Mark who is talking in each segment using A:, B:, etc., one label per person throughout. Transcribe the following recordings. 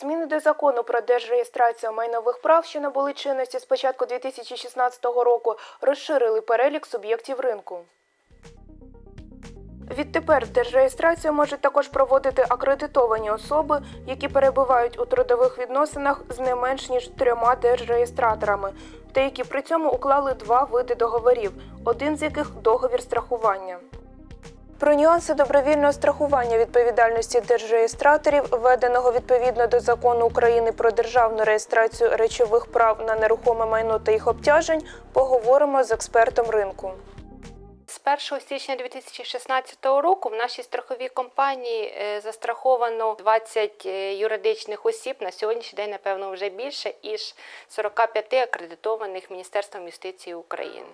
A: Зміни до закону про держреєстрацію майнових прав, що набули чинності з початку 2016 року, розширили перелік суб'єктів ринку. Відтепер держреєстрацію можуть також проводити акредитовані особи, які перебувають у трудових відносинах з не менш ніж трьома держреєстраторами, та які при цьому уклали два види договорів, один з яких договір страхування. Про нюанси добровільного страхування відповідальності держреєстраторів, введеного відповідно до закону України про державну реєстрацію речових прав на нерухоме майно та їх обтяжень, поговоримо з експертом ринку.
B: З 1 січня 2016 року в нашій страховій компанії е, застраховано 20 е, юридичних осіб. На сьогоднішній день, напевно, вже більше ніж 45 акредитованих Міністерством юстиції України.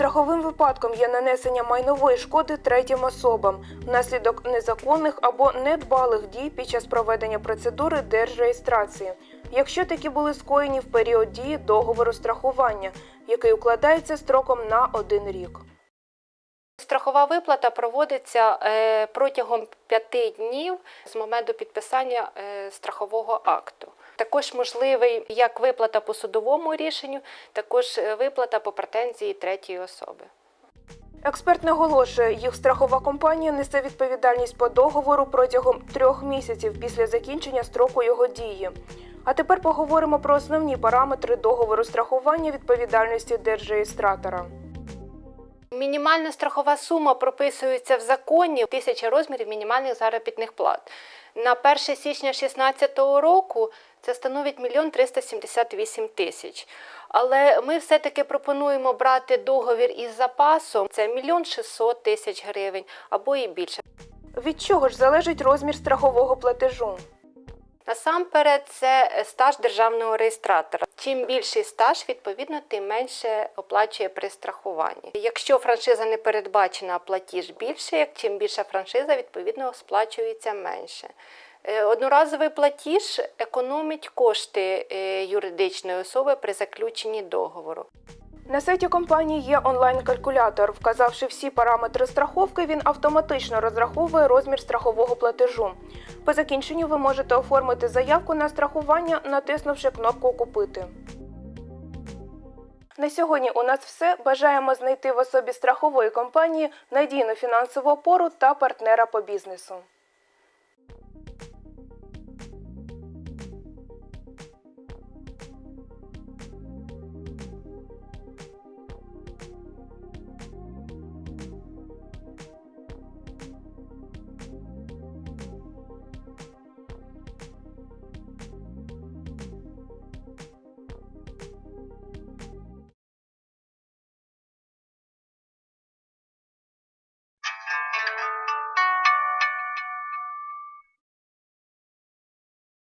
A: Страховим випадком є нанесення майнової шкоди третім особам внаслідок незаконних або недбалих дій під час проведення процедури держреєстрації, якщо такі були скоєні в період дії договору страхування, який укладається строком на один рік.
B: Страхова виплата проводиться е, протягом 5 днів з моменту підписання е, страхового акту. Також можливий як виплата по судовому рішенню, також е, виплата по претензії третьої особи.
A: Експерт наголошує, їх страхова компанія несе відповідальність по договору протягом трьох місяців після закінчення строку його дії. А тепер поговоримо про основні параметри договору страхування відповідальності держреєстратора.
B: Мінімальна страхова сума прописується в законі тисяча розмірів мінімальних заробітних плат. На 1 січня 2016 року це становить 1 378 тисяч. Але ми все-таки пропонуємо брати договір із запасом. Це 1 600 тисяч гривень або і більше.
A: Від чого ж залежить розмір страхового платежу?
B: Насамперед, це стаж державного реєстратора. Чим більший стаж, відповідно, тим менше оплачує при страхуванні. Якщо франшиза не передбачена, платіж більше, як чим більша франшиза, відповідно сплачується менше. Е, Одноразовий платіж економить кошти е, юридичної особи при заключенні договору.
A: На сайті компанії є онлайн-калькулятор. Вказавши всі параметри страховки, він автоматично розраховує розмір страхового платежу. По закінченню ви можете оформити заявку на страхування, натиснувши кнопку Купити. На сьогодні у нас все. Бажаємо знайти в особі страхової компанії надійну фінансову опору та партнера по бізнесу.